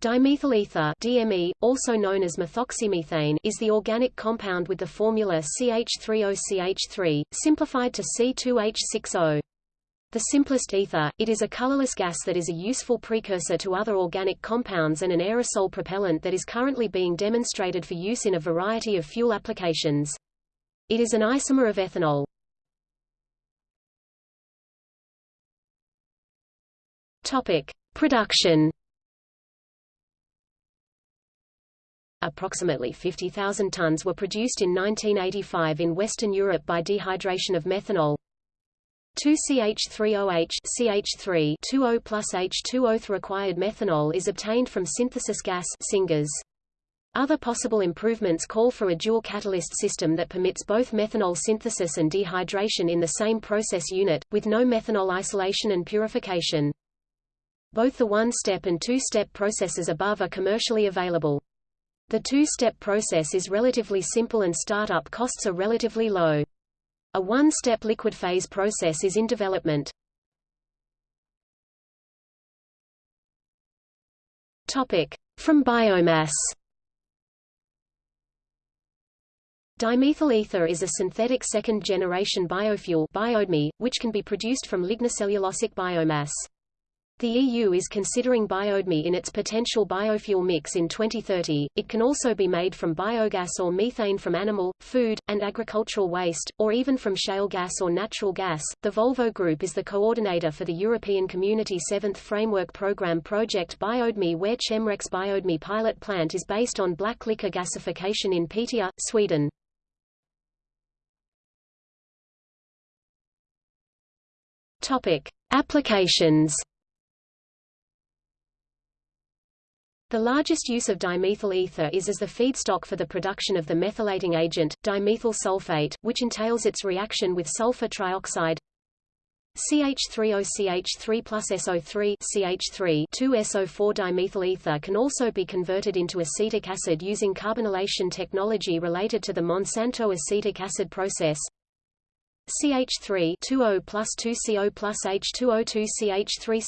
Dimethyl ether DME, also known as methoxymethane, is the organic compound with the formula CH3OCH3, simplified to C2H6O. The simplest ether, it is a colorless gas that is a useful precursor to other organic compounds and an aerosol propellant that is currently being demonstrated for use in a variety of fuel applications. It is an isomer of ethanol. Topic: Production Approximately 50,000 tons were produced in 1985 in Western Europe by dehydration of methanol. 2CH3OH CH3 2O plus H2O. Required methanol is obtained from synthesis gas syngas. Other possible improvements call for a dual catalyst system that permits both methanol synthesis and dehydration in the same process unit, with no methanol isolation and purification. Both the one-step and two-step processes above are commercially available. The two-step process is relatively simple and startup costs are relatively low. A one-step liquid phase process is in development. Topic: From biomass. Dimethyl ether is a synthetic second-generation biofuel which can be produced from lignocellulosic biomass. The EU is considering biodme in its potential biofuel mix in 2030. It can also be made from biogas or methane from animal, food, and agricultural waste, or even from shale gas or natural gas. The Volvo Group is the coordinator for the European Community 7th Framework Programme Project Biodme, where Chemrex Biodme pilot plant is based on black liquor gasification in Piteå, Sweden. Topic: Applications. The largest use of dimethyl ether is as the feedstock for the production of the methylating agent, dimethyl sulfate, which entails its reaction with sulfur trioxide CH3OCH3 plus SO3 CH3 2SO4 dimethyl ether can also be converted into acetic acid using carbonylation technology related to the Monsanto acetic acid process. CH3 2O plus 2CO plus H2O2 CH3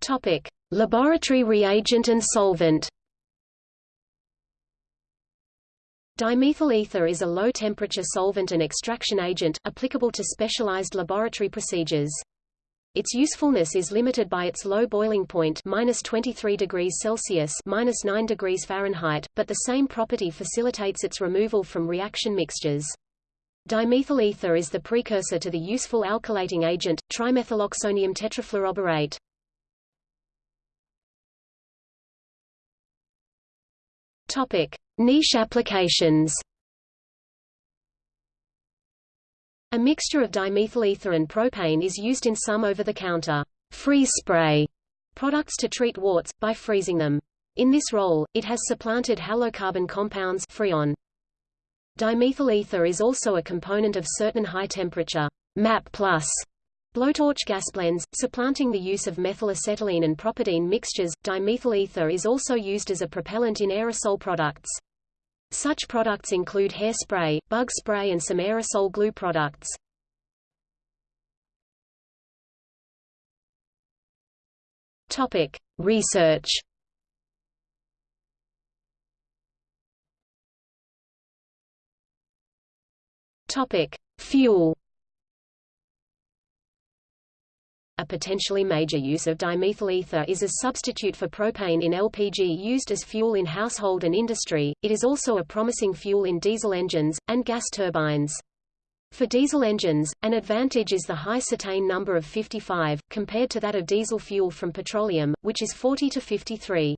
Topic: Laboratory reagent and solvent. Dimethyl ether is a low-temperature solvent and extraction agent, applicable to specialized laboratory procedures. Its usefulness is limited by its low boiling point minus 23 degrees Celsius minus 9 degrees Fahrenheit, but the same property facilitates its removal from reaction mixtures. Dimethyl ether is the precursor to the useful alkylating agent, trimethyloxonium tetrafluoroborate. Topic: Niche applications. A mixture of dimethyl ether and propane is used in some over-the-counter freeze spray products to treat warts, by freezing them. In this role, it has supplanted halocarbon compounds Freon. Dimethyl ether is also a component of certain high-temperature MAP Blowtorch gas blends, supplanting the use of methylacetylene and propadiene mixtures. Dimethyl ether is also used as a propellant in aerosol products. Such products include hairspray, bug spray and some aerosol glue products. Topic: Research. Topic: Fuel. Potentially major use of dimethyl ether is as substitute for propane in LPG used as fuel in household and industry. It is also a promising fuel in diesel engines and gas turbines. For diesel engines, an advantage is the high cetane number of 55, compared to that of diesel fuel from petroleum, which is 40 to 53.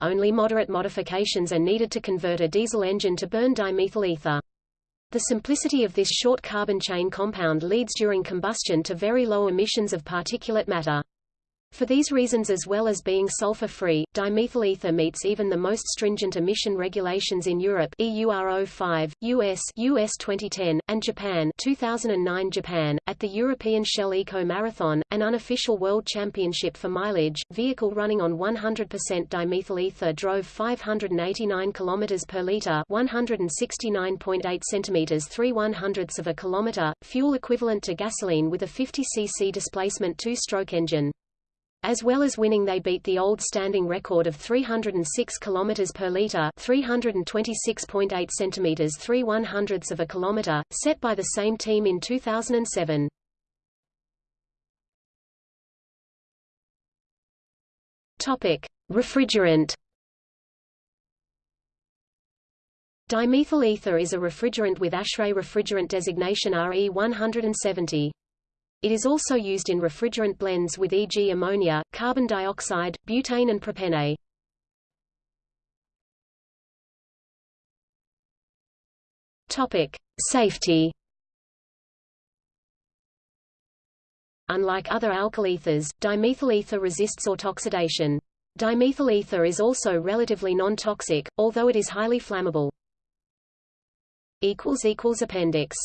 Only moderate modifications are needed to convert a diesel engine to burn dimethyl ether. The simplicity of this short carbon chain compound leads during combustion to very low emissions of particulate matter. For these reasons as well as being sulfur-free, dimethyl ether meets even the most stringent emission regulations in Europe EURO 5, US US 2010, and Japan 2009 Japan. At the European Shell Eco Marathon, an unofficial world championship for mileage, vehicle running on 100% dimethyl ether drove 589 km per litre 169.8 centimeters 3 100ths of a kilometer, fuel equivalent to gasoline with a 50 cc displacement two-stroke engine. As well as winning they beat the old standing record of 306 km per litre 326.8 cm 3 100ths of a kilometre, set by the same team in 2007. Topic. Refrigerant Dimethyl ether is a refrigerant with ASHRAE refrigerant designation RE170. It is also used in refrigerant blends with e.g. ammonia, carbon dioxide, butane and propene. Topic: Safety. Unlike other alkyl ethers, dimethyl ether resists autoxidation. Dimethyl ether is also relatively non-toxic, although it is highly flammable. Appendix